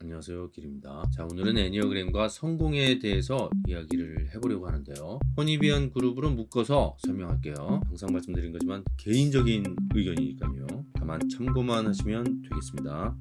안녕하세요 길입니다. 자 오늘은 에니어그램과 성공에 대해서 이야기를 해보려고 하는데요. Hornevian 그룹으로 묶어서 설명할게요. 항상 말씀드린 거지만 개인적인 의견이니까요. 다만 참고만 하시면 되겠습니다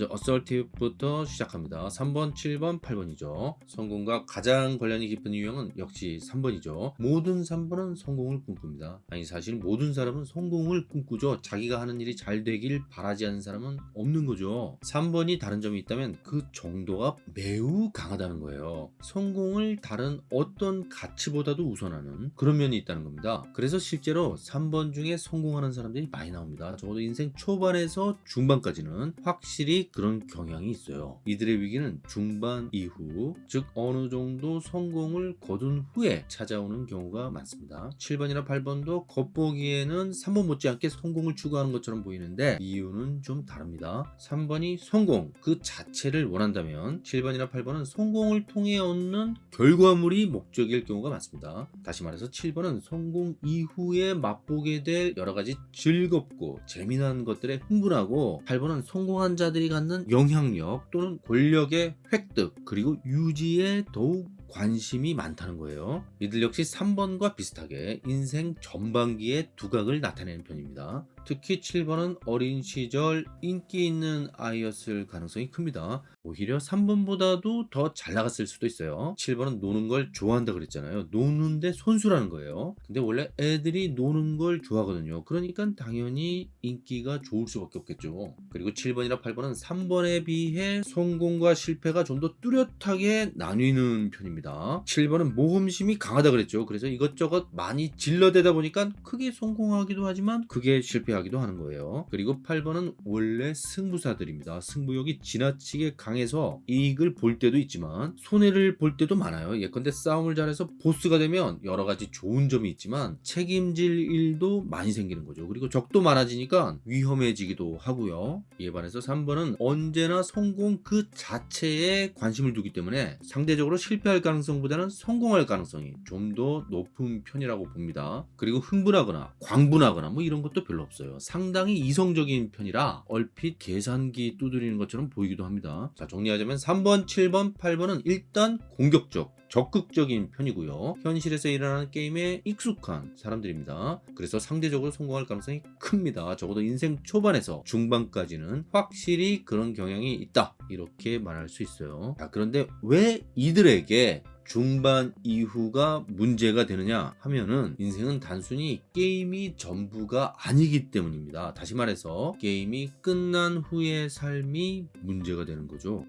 먼저 assertive부터 시작합니다. 3번, 7번, 8번이죠. 성공과 가장 관련이 깊은 유형은 역시 3번이죠. 모든 3번은 성공을 꿈꿉니다. 아니 사실 모든 사람은 성공을 꿈꾸죠. 자기가 하는 일이 잘 되길 바라지 않는 사람은 없는 거죠. 3번이 다른 점이 있다면 그 정도가 매우 강하다는 거예요. 성공을 다른 어떤 가치보다도 우선하는 그런 면이 있다는 겁니다. 그래서 실제로 3번 중에 성공하는 사람들이 많이 나옵니다. 적어도 인생 초반에서 중반까지는 확실히 그런 경향이 있어요. 이들의 위기는 중반 이후 즉 어느 정도 성공을 거둔 후에 찾아오는 경우가 많습니다. 7번이나 8번도 겉보기에는 3번 못지않게 성공을 추구하는 것처럼 보이는데 이유는 좀 다릅니다. 3번이 성공 그 자체를 원한다면 7번이나 8번은 성공을 통해 얻는 결과물이 목적일 경우가 많습니다. 다시 말해서 7번은 성공 이후에 맛보게 될 여러 가지 즐겁고 재미난 것들에 흥분하고 8번은 성공한 자들이 갖는 영향력 또는 권력의 획득 그리고 유지에 더욱 관심이 많다는 거예요. 이들 역시 3번과 비슷하게 인생 전반기에 두각을 나타내는 편입니다. 특히 7번은 어린 시절 인기 있는 아이였을 가능성이 큽니다. 오히려 3번보다도 더 잘 나갔을 수도 있어요. 7번은 노는 걸 좋아한다 그랬잖아요. 노는데 손수라는 거예요. 근데 원래 애들이 노는 걸 좋아하거든요. 그러니까 당연히 인기가 좋을 수밖에 없겠죠. 그리고 7번이나 8번은 3번에 비해 성공과 실패가 좀 더 뚜렷하게 나뉘는 편입니다. 7번은 모험심이 강하다 그랬죠. 그래서 이것저것 많이 질러대다 보니까 크게 성공하기도 하지만 크게 실패하기도 하는 거예요. 그리고 8번은 원래 승부사들입니다. 승부욕이 지나치게 강해서 이익을 볼 때도 있지만 손해를 볼 때도 많아요. 예컨대 싸움을 잘해서 보스가 되면 여러 가지 좋은 점이 있지만 책임질 일도 많이 생기는 거죠. 그리고 적도 많아지니까 위험해지기도 하고요. 이에 반해서 3번은 언제나 성공 그 자체에 관심을 두기 때문에 상대적으로 실패할 가능성 보다는 성공할 가능성이 좀 더 높은 편이라고 봅니다. 그리고 흥분하거나 광분하거나 뭐 이런 것도 별로 없어요. 상당히 이성적인 편이라 얼핏 계산기 두드리는 것처럼 보이기도 합니다. 자 정리하자면 3번, 7번, 8번은 일단 공격적 적극적인 편이고요. 현실에서 일어나는 게임에 익숙한 사람들입니다. 그래서 상대적으로 성공할 가능성이 큽니다. 적어도 인생 초반에서 중반까지는 확실히 그런 경향이 있다. 이렇게 말할 수 있어요. 자, 그런데 왜 이들에게 중반 이후가 문제가 되느냐 하면은 인생은 단순히 게임이 전부가 아니기 때문입니다. 다시 말해서 게임이 끝난 후의 삶이 문제가 되는 거죠.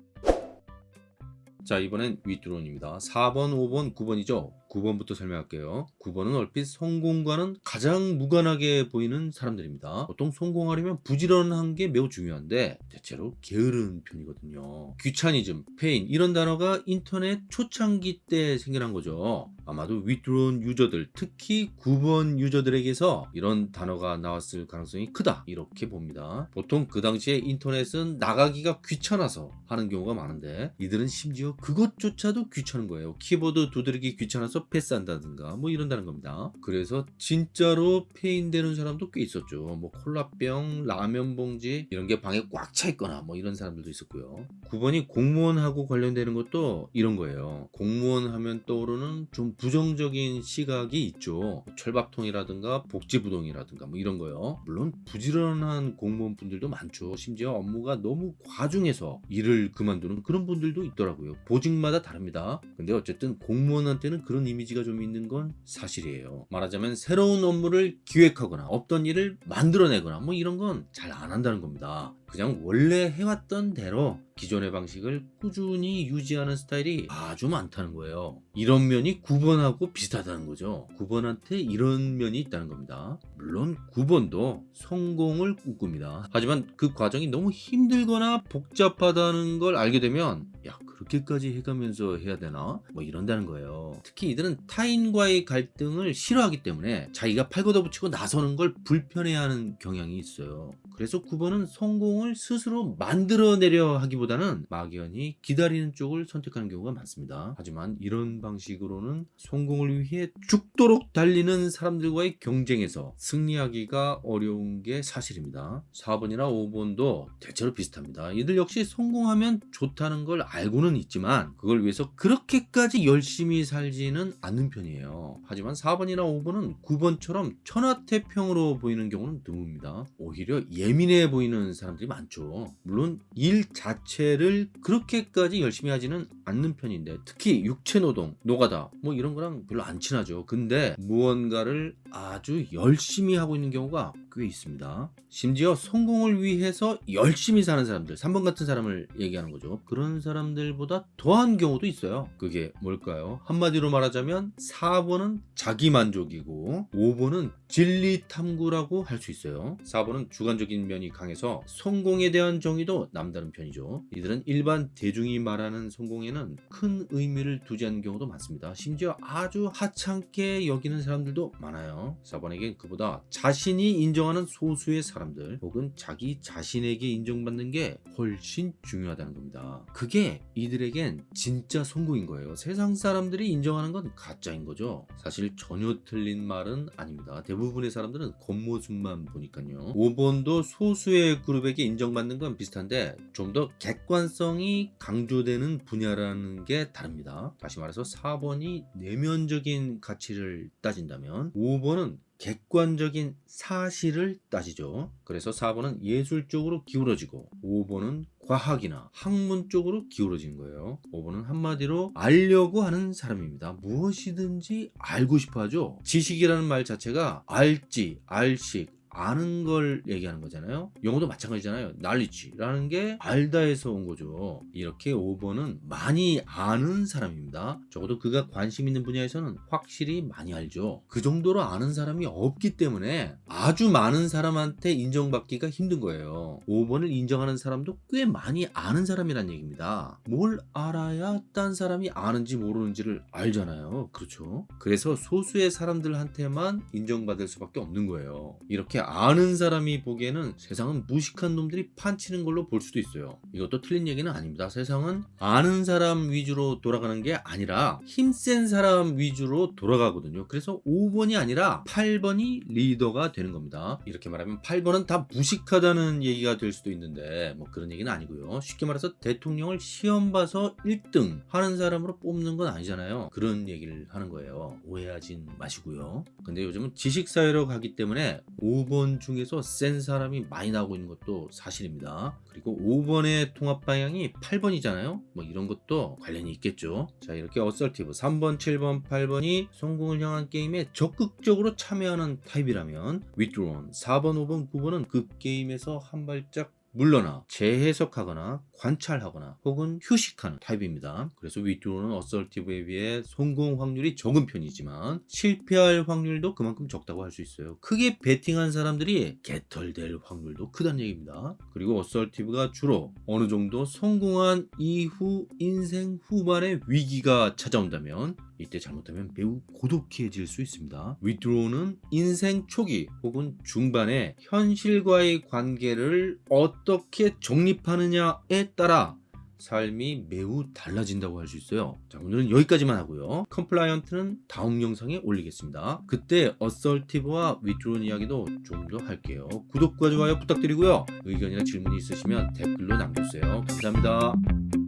자 이번엔 withdrawn입니다. 4번 5번 9번이죠 9번부터 설명할게요. 9번은 얼핏 성공과는 가장 무관하게 보이는 사람들입니다. 보통 성공하려면 부지런한 게 매우 중요한데 대체로 게으른 편이거든요. 귀차니즘, 폐인 이런 단어가 인터넷 초창기 때 생겨난 거죠. 아마도 withdrawn 유저들 특히 9번 유저들에게서 이런 단어가 나왔을 가능성이 크다 이렇게 봅니다. 보통 그 당시에 인터넷은 나가기가 귀찮아서 하는 경우가 많은데 이들은 심지어 그것조차도 귀찮은 거예요. 키보드 두드리기 귀찮아서 패스한다든가 뭐 이런다는 겁니다. 그래서 진짜로 폐인되는 사람도 꽤 있었죠. 뭐 콜라병 라면 봉지 이런 게 방에 꽉 차 있거나 뭐 이런 사람들도 있었고요. 9번이 공무원하고 관련되는 것도 이런 거예요. 공무원 하면 떠오르는 좀 부정적인 시각이 있죠. 철밥통이라든가 복지부동이라든가 뭐 이런 거요. 물론 부지런한 공무원 분들도 많죠. 심지어 업무가 너무 과중해서 일을 그만두는 그런 분들도 있더라고요. 보직마다 다릅니다. 근데 어쨌든 공무원한테는 그런 이미지가 좀 있는 건 사실이에요. 말하자면 새로운 업무를 기획하거나 없던 일을 만들어내거나 뭐 이런 건 잘 안 한다는 겁니다. 그냥 원래 해왔던 대로 기존의 방식을 꾸준히 유지하는 스타일이 아주 많다는 거예요. 이런 면이 9번하고 비슷하다는 거죠. 9번한테 이런 면이 있다는 겁니다. 물론 9번도 성공을 꿈꿉니다. 하지만 그 과정이 너무 힘들거나 복잡하다는 걸 알게 되면 야 그렇게까지 해가면서 해야 되나? 뭐 이런다는 거예요. 특히 이들은 타인과의 갈등을 싫어하기 때문에 자기가 팔 걷어붙이고 나서는 걸 불편해하는 경향이 있어요. 그래서 9번은 성공을 스스로 만들어내려 하기보다는 막연히 기다리는 쪽을 선택하는 경우가 많습니다. 하지만 이런 방식으로는 성공을 위해 죽도록 달리는 사람들과의 경쟁에서 승리하기가 어려운 게 사실입니다. 4번이나 5번도 대체로 비슷합니다. 이들 역시 성공하면 좋다는 걸 알고는 있지만 그걸 위해서 그렇게까지 열심히 살지는 않는 편이에요. 하지만 4번이나 5번은 9번처럼 천하태평으로 보이는 경우는 드뭅니다. 오히려 예민해 보이는 사람들이 많죠. 물론 일 자체를 그렇게까지 열심히 하지는 않는 편인데 특히 육체노동, 노가다 뭐 이런 거랑 별로 안 친하죠. 근데 무언가를 아주 열심히 하고 있는 경우가 꽤 있습니다. 심지어 성공을 위해서 열심히 사는 사람들, 3번 같은 사람을 얘기하는 거죠. 그런 사람들보다 더한 경우도 있어요. 그게 뭘까요? 한마디로 말하자면 4번은 자기만족이고 5번은 진리 탐구라고 할 수 있어요. 4번은 주관적인 면이 강해서 성공에 대한 정의도 남다른 편이죠. 이들은 일반 대중이 말하는 성공에는 큰 의미를 두지 않는 경우도 많습니다. 심지어 아주 하찮게 여기는 사람들도 많아요. 4번에겐 그보다 자신이 인정하는 소수의 사람들 혹은 자기 자신에게 인정받는 게 훨씬 중요하다는 겁니다. 그게 이들에겐 진짜 성공인 거예요. 세상 사람들이 인정하는 건 가짜인 거죠. 사실 전혀 틀린 말은 아닙니다. 대부분의 사람들은 겉모습만 보니까요. 5번도 소수의 그룹에게 인정받는 건 비슷한데 좀 더 객관성이 강조되는 분야라 는 게 다릅니다. 다시 말해서 4번이 내면적인 가치를 따진다면 5번은 객관적인 사실을 따지죠. 그래서 4번은 예술 쪽으로 기울어지고 5번은 과학이나 학문 쪽으로 기울어진 거예요. 5번은 한마디로 알려고 하는 사람입니다. 무엇이든지 알고 싶어 하죠. 지식이라는 말 자체가 알지, 알식, 아는 걸 얘기하는 거잖아요. 영어도 마찬가지잖아요. knowledge라는 게 알다에서 온 거죠. 이렇게 5번은 많이 아는 사람입니다. 적어도 그가 관심 있는 분야에서는 확실히 많이 알죠. 그 정도로 아는 사람이 없기 때문에 아주 많은 사람한테 인정받기가 힘든 거예요. 5번을 인정하는 사람도 꽤 많이 아는 사람이란 얘기입니다. 뭘 알아야 딴 사람이 아는지 모르는지를 알잖아요. 그렇죠? 그래서 소수의 사람들한테만 인정받을 수밖에 없는 거예요. 이렇게 아는 사람이 보기에는 세상은 무식한 놈들이 판치는 걸로 볼 수도 있어요. 이것도 틀린 얘기는 아닙니다. 세상은 아는 사람 위주로 돌아가는 게 아니라 힘센 사람 위주로 돌아가거든요. 그래서 5번이 아니라 8번이 리더가 되는 겁니다. 이렇게 말하면 8번은 다 무식하다는 얘기가 될 수도 있는데 뭐 그런 얘기는 아니고요. 쉽게 말해서 대통령을 시험 봐서 1등 하는 사람으로 뽑는 건 아니잖아요. 그런 얘기를 하는 거예요. 오해하진 마시고요. 근데 요즘은 지식사회로 가기 때문에 5번 중에서 센 사람이 많이 나오고 있는 것도 사실입니다. 그리고 5번의 통합 방향이 8번이잖아요. 뭐 이런 것도 관련이 있겠죠. 자 이렇게 assertive 3번, 7번, 8번이 성공을 향한 게임에 적극적으로 참여하는 타입이라면 withdrawn 4번, 5번, 9번은 그 게임에서 한 발짝 물러나 재해석하거나 관찰하거나 혹은 휴식하는 타입입니다. 그래서 withdrawn은 assertive에 비해 성공 확률이 적은 편이지만 실패할 확률도 그만큼 적다고 할 수 있어요. 크게 베팅한 사람들이 개털될 확률도 크다는 얘기입니다. 그리고 assertive가 주로 어느 정도 성공한 이후 인생 후반에 위기가 찾아온다면 이때 잘못하면 매우 고독해질 수 있습니다. withdrawn은 인생 초기 혹은 중반에 현실과의 관계를 어떻게 정립하느냐에 따라 삶이 매우 달라진다고 할 수 있어요. 자, 오늘은 여기까지만 하고요. compliant는 다음 영상에 올리겠습니다. 그때 assertive와 withdrawn 이야기도 좀 더 할게요. 구독과 좋아요 부탁드리고요. 의견이나 질문이 있으시면 댓글로 남겨주세요. 감사합니다.